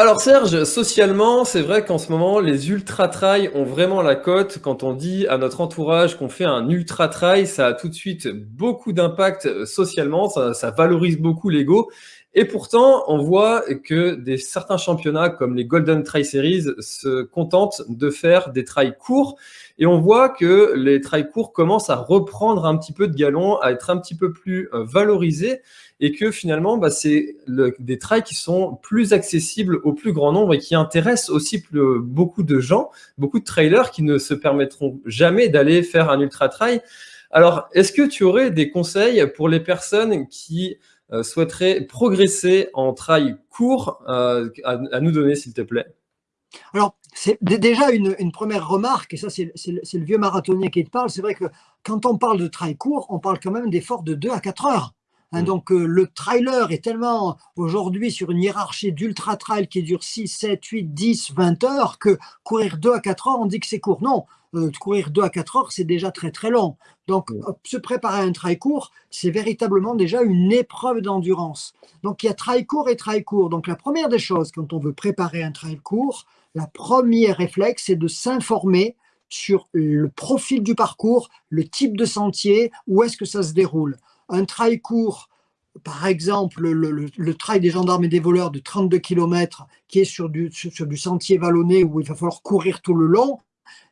Alors Serge, socialement, c'est vrai qu'en ce moment, les ultra-trails ont vraiment la cote. Quand on dit à notre entourage qu'on fait un ultra-trail, ça a tout de suite beaucoup d'impact euh, socialement, ça, ça valorise beaucoup l'ego. Et pourtant, on voit que des, certains championnats comme les Golden Trail Series se contentent de faire des trails courts. Et on voit que les trails courts commencent à reprendre un petit peu de galon, à être un petit peu plus euh, valorisés et que finalement, bah, c'est des trails qui sont plus accessibles au plus grand nombre et qui intéressent aussi beaucoup de gens, beaucoup de trailers qui ne se permettront jamais d'aller faire un ultra trail. Alors, est-ce que tu aurais des conseils pour les personnes qui euh, souhaiteraient progresser en trail court euh, à, nous donner, s'il te plaît? Alors, c'est déjà une, une, première remarque, et ça c'est le vieux marathonien qui te parle, c'est vrai que quand on parle de trail court, on parle quand même d'efforts de 2 à 4 heures. Hein, mm. donc euh, le trailer est tellement aujourd'hui sur une hiérarchie d'ultra trail qui dure 6, 7, 8, 10, 20 heures que courir 2 à 4 heures, on dit que c'est court. Non, euh, courir 2 à 4 heures, c'est déjà très très long. Donc mm. se préparer à un trail court, c'est véritablement déjà une épreuve d'endurance. Donc il y a trail court et trail court. Donc la première des choses quand on veut préparer un trail court, la première réflexe, c'est de s'informer sur le profil du parcours, le type de sentier, où est-ce que ça se déroule un trail court, par exemple le, trail des gendarmes et des voleurs de 32 km qui est sur du, sur, du sentier vallonné où il va falloir courir tout le long,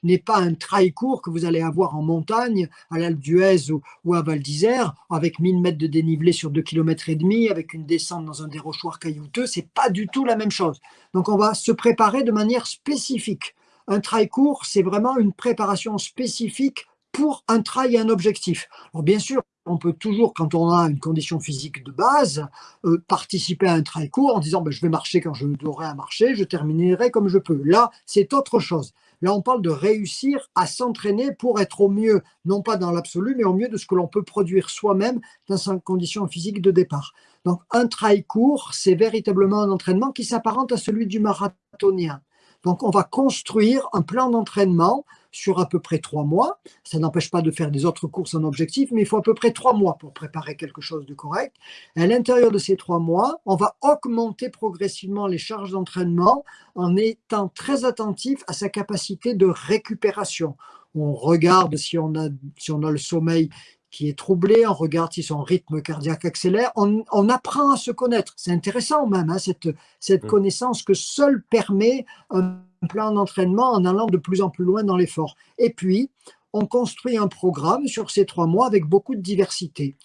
n'est pas un trail court que vous allez avoir en montagne, à l'Alpe d'Huez ou, à Val d'Isère, avec 1000 mètres de dénivelé sur 2 km et demi, avec une descente dans un dérochoir caillouteux, c'est pas du tout la même chose. Donc on va se préparer de manière spécifique. Un trail court, c'est vraiment une préparation spécifique pour un trail et un objectif. Alors bien sûr, on peut toujours, quand on a une condition physique de base, euh, participer à un trail court en disant ben, je vais marcher quand je devrais marcher, je terminerai comme je peux. Là, c'est autre chose. Là, on parle de réussir à s'entraîner pour être au mieux, non pas dans l'absolu, mais au mieux de ce que l'on peut produire soi-même dans sa condition physique de départ. Donc, un trail court, c'est véritablement un entraînement qui s'apparente à celui du marathonien. Donc, on va construire un plan d'entraînement sur à peu près trois mois. Ça n'empêche pas de faire des autres courses en objectif, mais il faut à peu près trois mois pour préparer quelque chose de correct. à l'intérieur de ces trois mois, on va augmenter progressivement les charges d'entraînement en étant très attentif à sa capacité de récupération. On regarde si on a, si on a le sommeil qui est troublé, on regarde si son rythme cardiaque accélère, on, apprend à se connaître. C'est intéressant même, hein, cette, cette mmh. connaissance que seul permet un plan d'entraînement en allant de plus en plus loin dans l'effort. Et puis, on construit un programme sur ces trois mois avec beaucoup de diversité.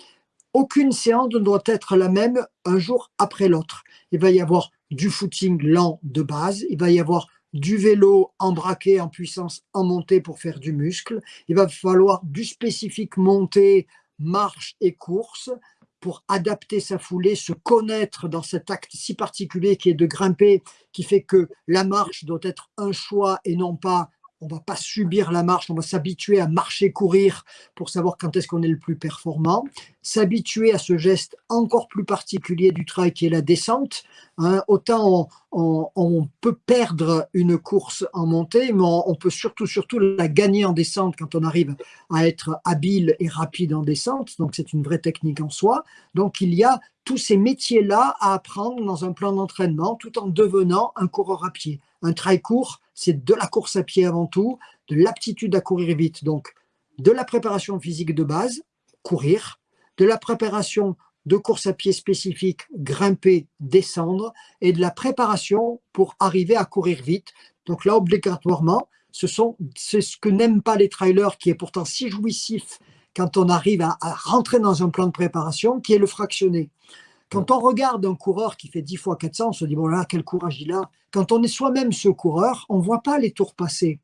Aucune séance ne doit être la même un jour après l'autre. Il va y avoir du footing lent de base, il va y avoir du vélo embraqué en puissance en montée pour faire du muscle, il va falloir du spécifique montée, marche et course, pour adapter sa foulée, se connaître dans cet acte si particulier qui est de grimper, qui fait que la marche doit être un choix et non pas on va pas subir la marche, on va s'habituer à marcher, courir pour savoir quand est-ce qu'on est le plus performant, s'habituer à ce geste encore plus particulier du trail qui est la descente. Hein. autant on, peut perdre une course en montée, mais on, peut surtout, surtout la gagner en descente quand on arrive à être habile et rapide en descente. Donc c'est une vraie technique en soi. Donc il y a tous ces métiers-là à apprendre dans un plan d'entraînement tout en devenant un coureur à pied. Un trail court, c'est de la course à pied avant tout, de l'aptitude à courir vite, donc de la préparation physique de base, courir, de la préparation de course à pied spécifique, grimper, descendre, et de la préparation pour arriver à courir vite. Donc là, obligatoirement, ce sont c'est ce que n'aiment pas les trailers, qui est pourtant si jouissif quand on arrive à, à, rentrer dans un plan de préparation, qui est le fractionné. Quand on regarde un coureur qui fait 10 fois 400, on se dit, bon là, quel courage il a. Quand on est soi-même ce coureur, on ne voit pas les tours passer.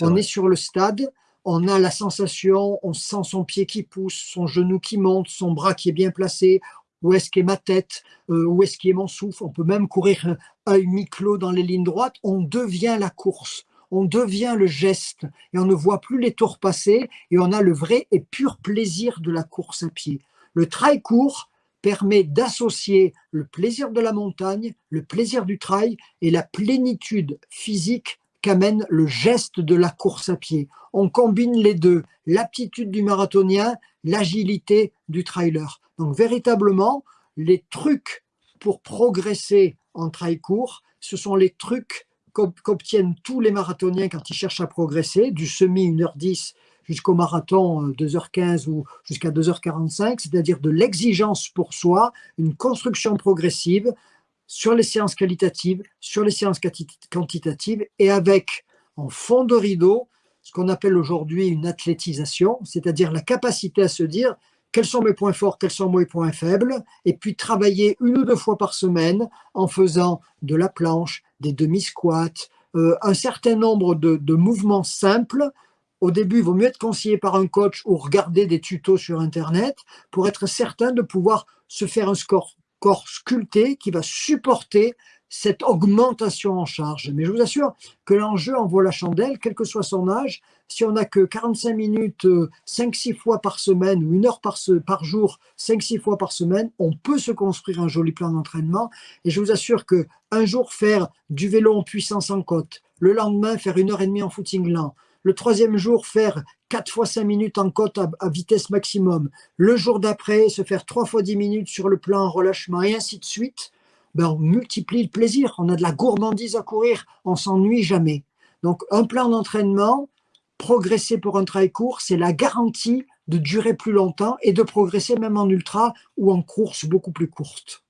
on est sur le stade, on a la sensation, on sent son pied qui pousse, son genou qui monte, son bras qui est bien placé, où est-ce qu'est ma tête, euh, où est-ce qu'est mon souffle? On peut même courir œil mi-clos dans les lignes droites. On devient la course, on devient le geste et on ne voit plus les tours passer et on a le vrai et pur plaisir de la course à pied. Le trail court, permet d'associer le plaisir de la montagne, le plaisir du trail et la plénitude physique qu'amène le geste de la course à pied. On combine les deux, l'aptitude du marathonien, l'agilité du trailer. Donc véritablement, les trucs pour progresser en trail court, ce sont les trucs qu'obtiennent tous les marathoniens quand ils cherchent à progresser, du semi 1h10 jusqu'au marathon 2h15 euh, ou jusqu'à 2h45, c'est-à-dire de l'exigence pour soi, une construction progressive sur les séances qualitatives, sur les séances quantitatives et avec en fond de rideau ce qu'on appelle aujourd'hui une athlétisation, c'est-à-dire la capacité à se dire quels sont mes points forts, quels sont mes points faibles, et puis travailler une ou deux fois par semaine en faisant de la planche, des demi-squats, euh, un certain nombre de, mouvements simples. Au début, il vaut mieux être conseillé par un coach ou regarder des tutos sur Internet pour être certain de pouvoir se faire un score, corps sculpté qui va supporter cette augmentation en charge. Mais je vous assure que l'enjeu en vaut la chandelle, quel que soit son âge. Si on n'a que 45 minutes 5-6 euh, fois par semaine ou une heure par, jour, 5-6 fois par semaine, on peut se construire un joli plan d'entraînement. Et je vous assure que un jour faire du vélo en puissance en côte, le lendemain faire une heure et demie en footing lent, le troisième jour faire 4 fois 5 minutes en côte à, vitesse maximum, le jour d'après se faire 3 fois 10 minutes sur le plan en relâchement et ainsi de suite, ben, on multiplie le plaisir. On a de la gourmandise à courir, on s'ennuie jamais. Donc, un plan d'entraînement, progresser pour un trail court, c'est la garantie de durer plus longtemps et de progresser même en ultra ou en course beaucoup plus courte.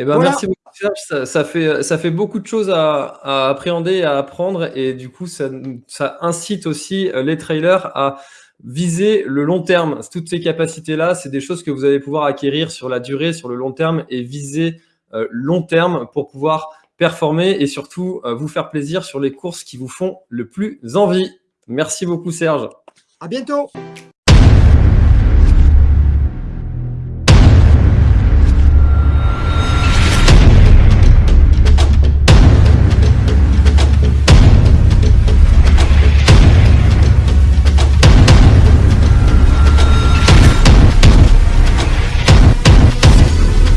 Eh ben, Merci beaucoup Serge, ça, fait, ça fait beaucoup de choses à, appréhender, à apprendre et du coup ça, ça incite aussi les trailers à viser le long terme. Toutes ces capacités-là, c'est des choses que vous allez pouvoir acquérir sur la durée, sur le long terme et viser euh, long terme pour pouvoir performer et surtout euh, vous faire plaisir sur les courses qui vous font le plus envie. Merci beaucoup Serge. À bientôt